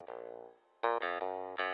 Thank you.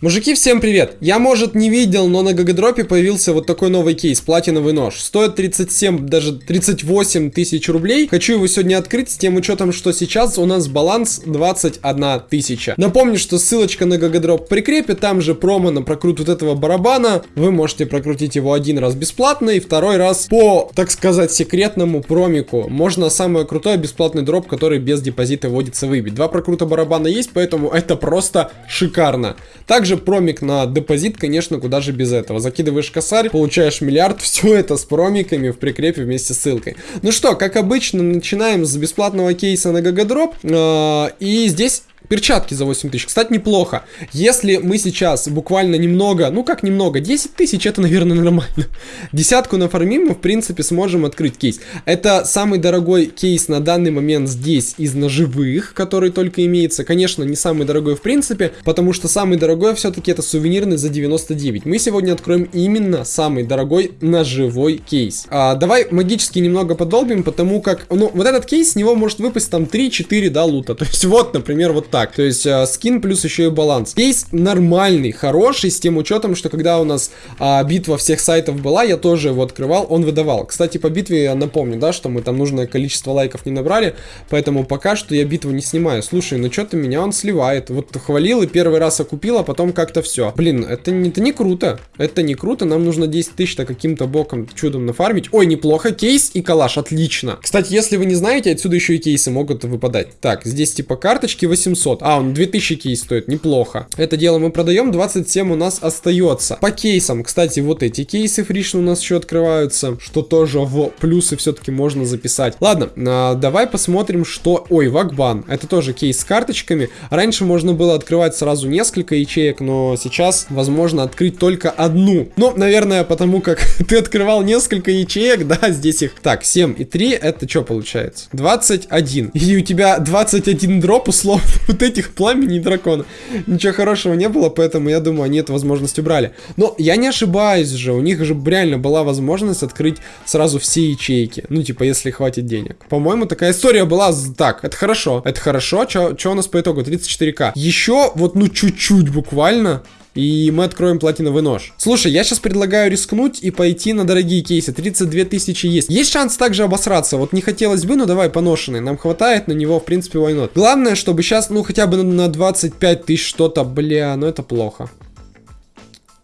Мужики, всем привет! Я, может, не видел, но на GGDrop'е появился вот такой новый кейс, платиновый нож. Стоит 37, даже 38 тысяч рублей. Хочу его сегодня открыть с тем учетом, что сейчас у нас баланс 21 тысяча. Напомню, что ссылочка на GGDrop в прикрепе, там же промо на прокрут вот этого барабана. Вы можете прокрутить его один раз бесплатно и второй раз по, так сказать, секретному промику. Можно самый крутой бесплатный дроп, который без депозита вводится, выбить. Два прокрута барабана есть, поэтому это просто шикарно. Также также промик на депозит, конечно, куда же без этого. Закидываешь косарь, получаешь миллиард, все это с промиками в прикрепе вместе с ссылкой. Ну что, как обычно, начинаем с бесплатного кейса на Гагадроп. Э, и здесь Перчатки за 8 тысяч. Кстати, неплохо. Если мы сейчас буквально немного, ну как немного, 10 тысяч, это, наверное, нормально. Десятку нафармим, мы, в принципе, сможем открыть кейс. Это самый дорогой кейс на данный момент здесь из ножевых, который только имеется. Конечно, не самый дорогой в принципе, потому что самый дорогой все-таки это сувенирный за 99. Мы сегодня откроем именно самый дорогой ножевой кейс. А, давай магически немного подолбим, потому как, ну, вот этот кейс, с него может выпасть там 3-4, да, лута. То есть вот, например, вот так. То есть э, скин плюс еще и баланс. Кейс нормальный, хороший, с тем учетом, что когда у нас э, битва всех сайтов была, я тоже его открывал, он выдавал. Кстати, по битве я напомню, да, что мы там нужное количество лайков не набрали, поэтому пока что я битву не снимаю. Слушай, ну что-то меня он сливает. Вот хвалил и первый раз окупил, а потом как-то все. Блин, это, не, это не круто. Это не круто, нам нужно 10 тысяч-то каким-то боком, чудом нафармить. Ой, неплохо, кейс и калаш, отлично. Кстати, если вы не знаете, отсюда еще и кейсы могут выпадать. Так, здесь типа карточки 800. 800. А, он 2000 кейс стоит, неплохо. Это дело мы продаем, 27 у нас остается. По кейсам, кстати, вот эти кейсы фришны у нас еще открываются, что тоже в плюсы все-таки можно записать. Ладно, а, давай посмотрим, что... Ой, Вагбан, это тоже кейс с карточками. Раньше можно было открывать сразу несколько ячеек, но сейчас возможно открыть только одну. Ну, наверное, потому как ты открывал несколько ячеек, да, здесь их... Так, 7 и 3, это что получается? 21. И у тебя 21 дроп, условно, вот этих пламени дракона. Ничего хорошего не было, поэтому я думаю, они эту возможность убрали. Но я не ошибаюсь же, у них же реально была возможность открыть сразу все ячейки. Ну, типа, если хватит денег. По-моему, такая история была... Так, это хорошо. Это хорошо. Что у нас по итогу? 34к. Еще вот, ну, чуть-чуть буквально и мы откроем платиновый нож. Слушай, я сейчас предлагаю рискнуть и пойти на дорогие кейсы. 32 тысячи есть. Есть шанс также обосраться. Вот не хотелось бы, но давай поношенный. Нам хватает на него, в принципе, войнот. Главное, чтобы сейчас, ну, хотя бы на 25 тысяч что-то, бля, ну это плохо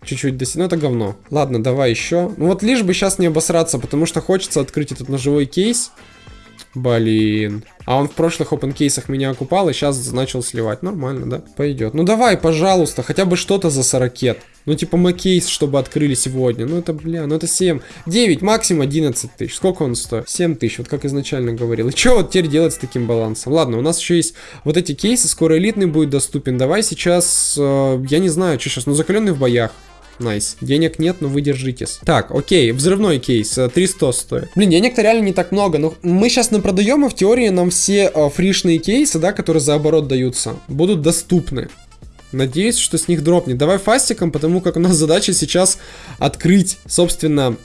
чуть-чуть до ну это говно. Ладно, давай еще. Ну вот лишь бы сейчас не обосраться, потому что хочется открыть этот ножевой кейс. Блин. А он в прошлых open кейсах меня окупал и сейчас начал сливать. Нормально, да? Пойдет. Ну давай, пожалуйста, хотя бы что-то за 40. Ну типа макейс, чтобы открыли сегодня. Ну это, бля, ну это 7. 9, максимум 11 тысяч. Сколько он стоит? 7 тысяч, вот как изначально говорил. И что вот теперь делать с таким балансом? Ладно, у нас еще есть вот эти кейсы, скоро элитный будет доступен. Давай сейчас, э, я не знаю, что сейчас, ну закаленный в боях. Nice. Денег нет, но вы держитесь. Так, окей, взрывной кейс, 300 э, стоит. Блин, денег-то реально не так много, но мы сейчас напродаем, и в теории нам все э, фришные кейсы, да, которые за оборот даются, будут доступны. Надеюсь, что с них дропнет. Давай фастиком, потому как у нас задача сейчас открыть, собственно,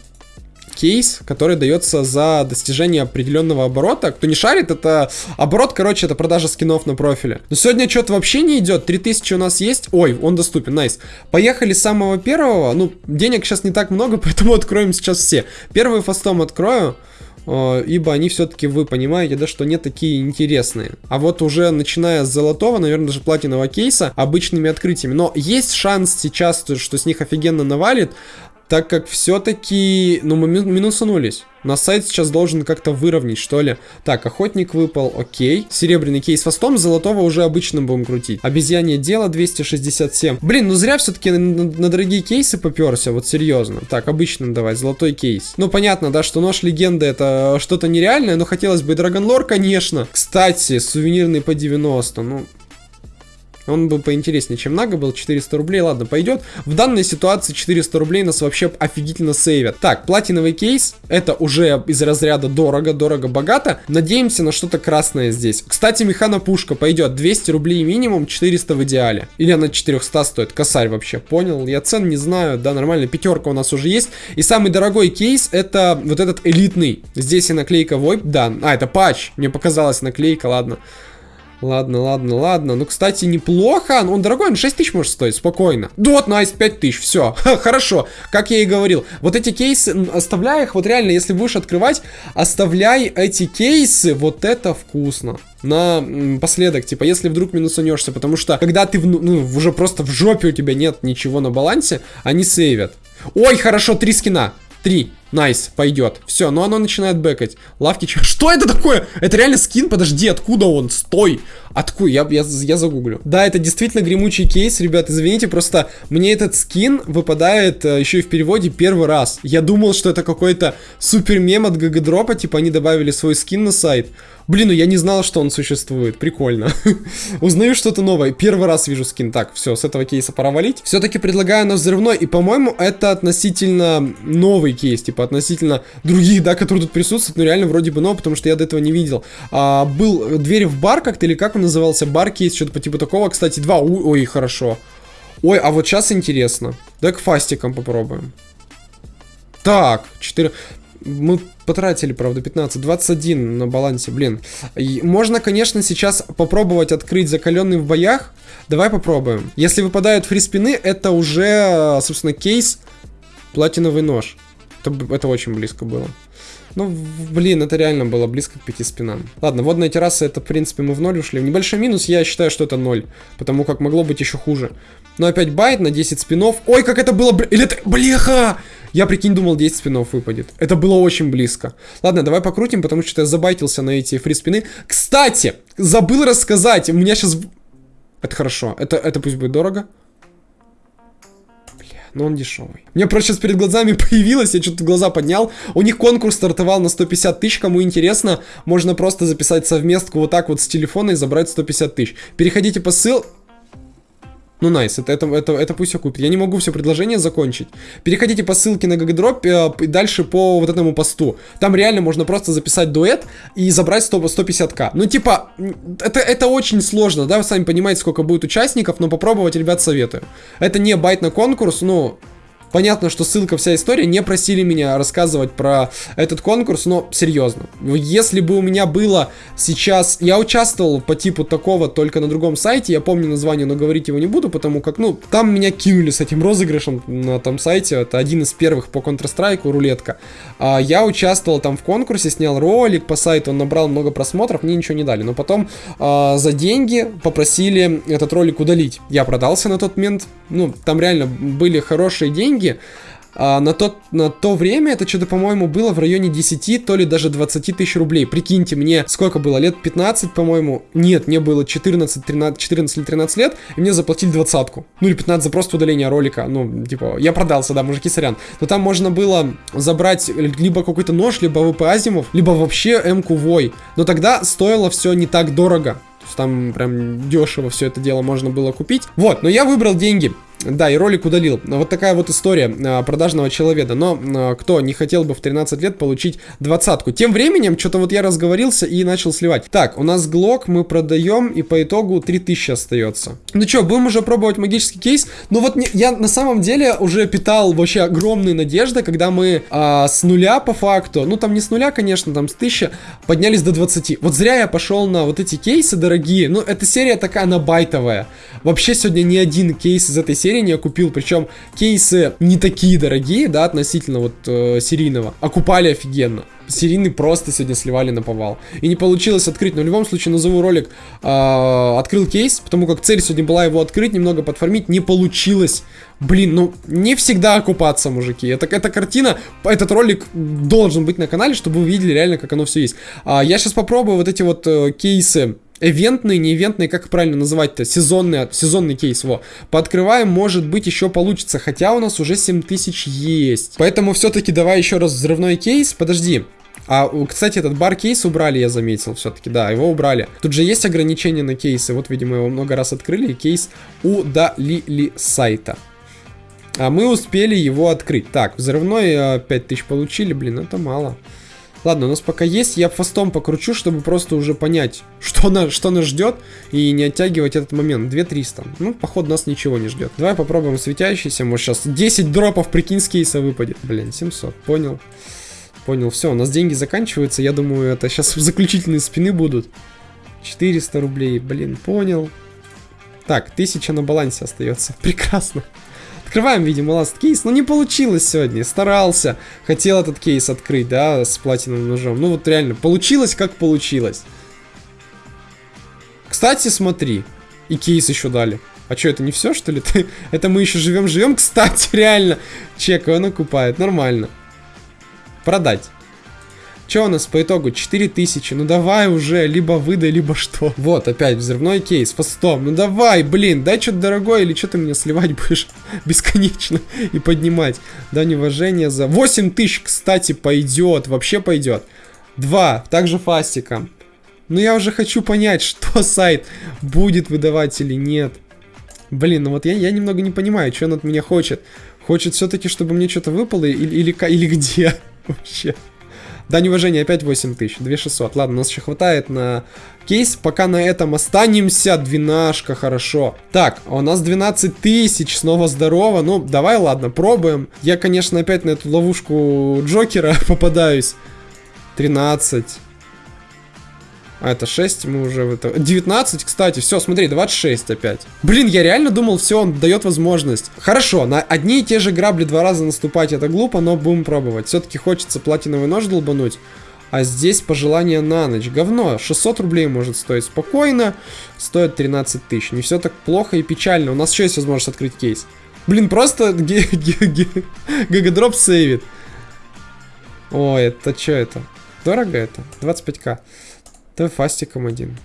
кейс, который дается за достижение определенного оборота. Кто не шарит, это оборот, короче, это продажа скинов на профиле. Но сегодня что-то вообще не идет. 3000 у нас есть. Ой, он доступен, nice. Поехали с самого первого. Ну, денег сейчас не так много, поэтому откроем сейчас все. Первый фастом открою э, ибо они все-таки, вы понимаете, да, что не такие интересные. А вот уже начиная с золотого, наверное, даже платинового кейса, обычными открытиями. Но есть шанс сейчас, что с них офигенно навалит, так как все-таки, ну, мы минусанулись. На сайт сейчас должен как-то выровнять, что ли. Так, охотник выпал, окей. Серебряный кейс фастом, золотого уже обычным будем крутить. Обезьянье дело 267. Блин, ну зря все-таки на, на, на дорогие кейсы поперся, вот серьезно. Так, обычным давай, золотой кейс. Ну, понятно, да, что нож легенды это что-то нереальное, но хотелось бы и Драгонлор, конечно. Кстати, сувенирный по 90, ну... Он бы поинтереснее, чем Нага был. 400 рублей, ладно, пойдет. В данной ситуации 400 рублей нас вообще офигительно сейвят. Так, платиновый кейс. Это уже из разряда дорого, дорого, богато. Надеемся на что-то красное здесь. Кстати, механа пушка пойдет. 200 рублей минимум, 400 в идеале. Или она 400 стоит. Косарь вообще, понял? Я цен не знаю. Да, нормально. Пятерка у нас уже есть. И самый дорогой кейс это вот этот элитный. Здесь и наклейка VoIP, да. А, это патч. Мне показалась наклейка, ладно. Ладно, ладно, ладно. Ну, кстати, неплохо. Он дорогой, он 6 тысяч может стоить, спокойно. Вот, nice, 5 тысяч, все. Хорошо, как я и говорил. Вот эти кейсы, оставляй их, вот реально, если будешь открывать, оставляй эти кейсы, вот это вкусно. На последок, типа, если вдруг минусанешься, потому что, когда ты, ну, уже просто в жопе у тебя нет ничего на балансе, они сейвят. Ой, хорошо, три скина. Три. Nice, пойдет. Все, но оно начинает бэкать. Лавки, что это такое? Это реально скин? Подожди, откуда он? Стой. Откуда? Я, я, я загуглю. Да, это действительно гремучий кейс, ребят, извините, просто мне этот скин выпадает э, еще и в переводе первый раз. Я думал, что это какой-то супер мем от гагадропа, типа они добавили свой скин на сайт. Блин, ну я не знал, что он существует. Прикольно. Узнаю что-то новое. Первый раз вижу скин. Так, все, с этого кейса пора валить. Все-таки предлагаю на взрывной. И, по-моему, это относительно новый кейс. Типа, относительно других, да, которые тут присутствуют. Ну, реально, вроде бы новый, потому что я до этого не видел. А, был дверь в бар как-то, или как он назывался? Бар кейс, что-то по типу такого. Кстати, два. Ой, хорошо. Ой, а вот сейчас интересно. Давай к фастикам попробуем. Так, 4 мы потратили, правда, 15, 21 на балансе, блин. И можно, конечно, сейчас попробовать открыть закаленный в боях. Давай попробуем. Если выпадают фриспины, это уже, собственно, кейс платиновый нож. Это, это очень близко было. Ну, блин, это реально было близко к пяти спинам. Ладно, водная терраса, это, в принципе, мы в ноль ушли. Небольшой минус, я считаю, что это ноль. Потому как могло быть еще хуже. Но опять байт на 10 спинов. Ой, как это было... Или это... Блеха! Я, прикинь, думал 10 спинов выпадет. Это было очень близко. Ладно, давай покрутим, потому что я забайтился на эти фри спины. Кстати, забыл рассказать. У меня сейчас... Это хорошо. Это, это пусть будет дорого но он дешевый. Мне просто сейчас перед глазами появилось, я что-то глаза поднял. У них конкурс стартовал на 150 тысяч, кому интересно, можно просто записать совместку вот так вот с телефона и забрать 150 тысяч. Переходите по ссылке. Ну, найс, это, это, это, это пусть все купит. Я не могу все предложение закончить. Переходите по ссылке на Гагадроп э, и дальше по вот этому посту. Там реально можно просто записать дуэт и забрать 100, 150к. Ну, типа, это, это очень сложно, да, вы сами понимаете, сколько будет участников, но попробовать, ребят, советую. Это не байт на конкурс, ну, Понятно, что ссылка, вся история. Не просили меня рассказывать про этот конкурс, но серьезно. Если бы у меня было сейчас... Я участвовал по типу такого только на другом сайте. Я помню название, но говорить его не буду, потому как, ну, там меня кинули с этим розыгрышем на том сайте. Это один из первых по Counter-Strike, рулетка. А, я участвовал там в конкурсе, снял ролик по сайту, он набрал много просмотров, мне ничего не дали. Но потом а, за деньги попросили этот ролик удалить. Я продался на тот момент. Ну, там реально были хорошие деньги деньги. А на, тот, на то время это что-то, по-моему, было в районе 10, то ли даже 20 тысяч рублей. Прикиньте, мне сколько было? Лет 15, по-моему? Нет, мне было 14, 13, 14 или 13 лет, и мне заплатили двадцатку. Ну или 15 за просто удаление ролика. Ну, типа, я продался, да, мужики, сорян. Но там можно было забрать либо какой-то нож, либо ВП Азимов, либо вообще М-ку Вой. Но тогда стоило все не так дорого. То есть там прям дешево все это дело можно было купить. Вот, но я выбрал деньги. Да, и ролик удалил. Вот такая вот история а, продажного человека. Но а, кто не хотел бы в 13 лет получить двадцатку? Тем временем, что-то вот я разговорился и начал сливать. Так, у нас глок мы продаем, и по итогу 3000 остается. Ну что, будем уже пробовать магический кейс? Ну вот я на самом деле уже питал вообще огромные надежды, когда мы а, с нуля по факту, ну там не с нуля, конечно, там с 1000, поднялись до 20. Вот зря я пошел на вот эти кейсы дорогие. Ну, эта серия такая, она байтовая. Вообще сегодня ни один кейс из этой серии серии я купил, причем кейсы не такие дорогие, да, относительно вот э, серийного, окупали офигенно. Серийный просто сегодня сливали на повал. И не получилось открыть, но в любом случае назову ролик э, «Открыл кейс», потому как цель сегодня была его открыть, немного подформить, не получилось. Блин, ну не всегда окупаться, мужики. Это, эта картина, этот ролик должен быть на канале, чтобы вы увидели реально, как оно все есть. А, я сейчас попробую вот эти вот э, кейсы Эвентные, не ивентные, как правильно называть-то? Сезонный, сезонный кейс, во. Пооткрываем, может быть, еще получится, хотя у нас уже 7000 есть. Поэтому все-таки давай еще раз взрывной кейс. Подожди, А, кстати, этот бар кейс убрали, я заметил все-таки, да, его убрали. Тут же есть ограничения на кейсы, вот, видимо, его много раз открыли, и кейс удалили с сайта. А мы успели его открыть. Так, взрывной 5000 получили, блин, это мало. Ладно, у нас пока есть, я фастом покручу, чтобы просто уже понять, что, на, что нас ждет, и не оттягивать этот момент. 2300. Ну, походу, нас ничего не ждет. Давай попробуем светящийся, может сейчас 10 дропов, прикинь, с кейса выпадет. Блин, 700, понял. Понял, все, у нас деньги заканчиваются, я думаю, это сейчас заключительные спины будут. 400 рублей, блин, понял. Так, 1000 на балансе остается, прекрасно. Открываем, видимо, last кейс. Но не получилось сегодня. Старался. Хотел этот кейс открыть, да, с платиновым ножом. Ну вот реально, получилось как получилось. Кстати, смотри. И кейс еще дали. А что, это не все, что ли? это мы еще живем-живем. Кстати, реально. Чек, он окупает. Нормально. Продать. Что у нас по итогу? 4000. Ну давай уже, либо выдай, либо что. Вот, опять взрывной кейс, фастом. Ну давай, блин, дай что-то дорогое, или что ты меня сливать будешь бесконечно и поднимать. Дань уважения за... 8000, кстати, пойдет, вообще пойдет. Два, также фастика. Ну я уже хочу понять, что сайт будет выдавать или нет. Блин, ну вот я, я немного не понимаю, что он от меня хочет. Хочет все-таки, чтобы мне что-то выпало или, или, или где вообще. Дань уважения опять 8000, 2600. Ладно, нас еще хватает на кейс. Пока на этом останемся. Двенашка, хорошо. Так, а у нас 12 тысяч, снова здорово. Ну, давай, ладно, пробуем. Я, конечно, опять на эту ловушку Джокера попадаюсь. 13. А это 6, мы уже... в Это... 19, кстати, все, смотри, 26 опять. Блин, я реально думал, все, он дает возможность. Хорошо, на одни и те же грабли два раза наступать это глупо, но будем пробовать. Все-таки хочется платиновый нож долбануть. А здесь пожелание на ночь. Говно. 600 рублей может стоить спокойно. Стоит 13 тысяч. Не все так плохо и печально. У нас еще есть возможность открыть кейс. Блин, просто GGDrop сейвит. Ой, это что это? Дорого это? 25к. Давай фастиком один.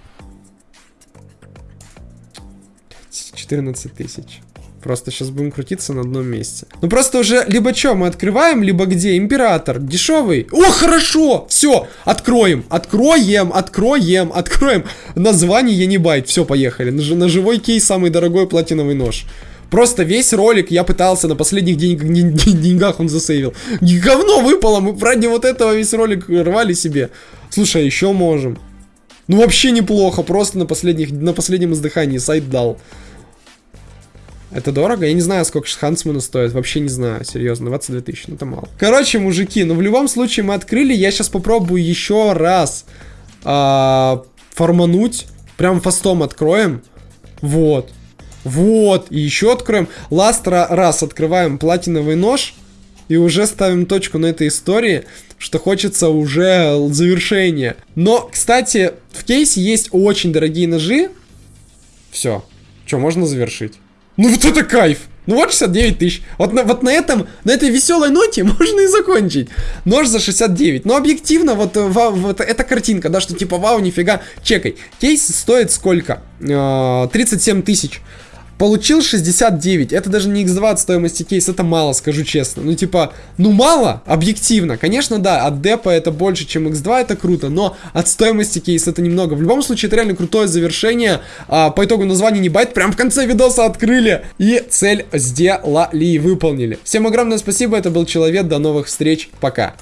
14 тысяч. Просто сейчас будем крутиться на одном месте. Ну просто уже либо что, мы открываем, либо где? Император. Дешевый. О, хорошо! Все, откроем. Откроем, откроем, откроем. Название я не байт. Все, поехали. На, на живой кейс самый дорогой платиновый нож. Просто весь ролик я пытался на последних денег, деньгах он засейвил. Говно выпало, мы ради вот этого весь ролик рвали себе. Слушай, а еще можем. Ну вообще неплохо, просто на, последних, на последнем издыхании сайт дал. Это дорого? Я не знаю, сколько Хансмана стоит. Вообще не знаю, серьезно. 22 тысячи, ну это мало. Короче, мужики, ну в любом случае мы открыли. Я сейчас попробую еще раз а, формануть. Прям фастом откроем. Вот. Вот. И еще откроем. Ласт раз открываем платиновый нож. И уже ставим точку на этой истории, что хочется уже завершения. Но, кстати, в кейсе есть очень дорогие ножи. Все. Что, можно завершить? Ну вот это кайф! Ну вот 69 тысяч. Вот на, вот на этом, на этой веселой ноте можно и закончить. Нож за 69. Но объективно, вот, вау, вот эта картинка, да, что типа вау, нифига. Чекай. Кейс стоит сколько? Э, 37 тысяч. Получил 69. Это даже не x2 от стоимости кейса, это мало, скажу честно. Ну, типа, ну мало, объективно. Конечно, да, от депа это больше, чем x2, это круто, но от стоимости кейса это немного. В любом случае, это реально крутое завершение. А, по итогу название не байт, прям в конце видоса открыли. И цель сделали, выполнили. Всем огромное спасибо, это был Человек, до новых встреч, пока.